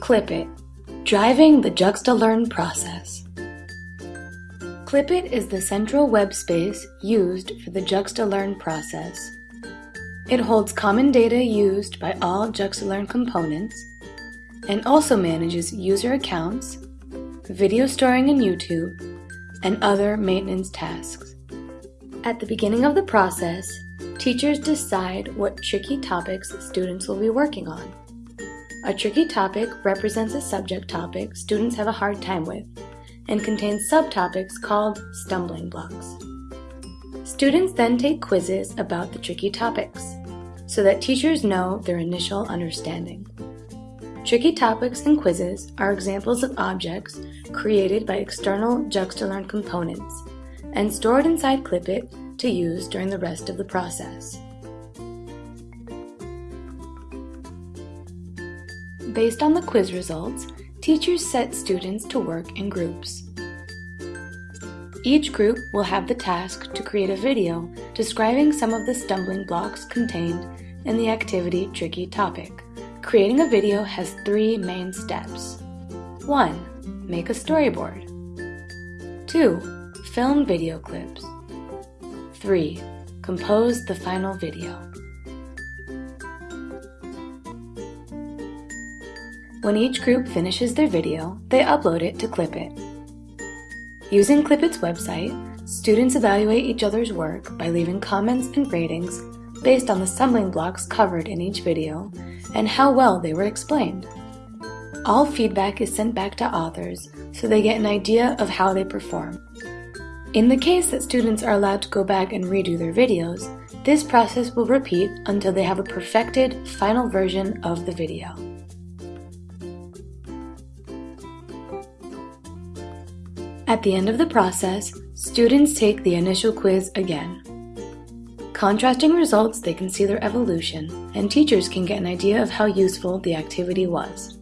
Clipit, driving the Juxta-Learn process. Clipit is the central web space used for the Juxta-Learn process. It holds common data used by all Juxta-Learn components and also manages user accounts, video storing in YouTube, and other maintenance tasks. At the beginning of the process, teachers decide what tricky topics students will be working on. A tricky topic represents a subject topic students have a hard time with and contains subtopics called stumbling blocks. Students then take quizzes about the tricky topics so that teachers know their initial understanding. Tricky topics and quizzes are examples of objects created by external Juxta-Learn components and stored inside Clipit to use during the rest of the process. Based on the quiz results, teachers set students to work in groups. Each group will have the task to create a video describing some of the stumbling blocks contained in the activity Tricky Topic. Creating a video has three main steps. 1. Make a storyboard. 2. Film video clips. 3. Compose the final video. When each group finishes their video, they upload it to Clipit. Using Clipit's website, students evaluate each other's work by leaving comments and ratings based on the stumbling blocks covered in each video and how well they were explained. All feedback is sent back to authors so they get an idea of how they perform. In the case that students are allowed to go back and redo their videos, this process will repeat until they have a perfected final version of the video. At the end of the process, students take the initial quiz again. Contrasting results, they can see their evolution, and teachers can get an idea of how useful the activity was.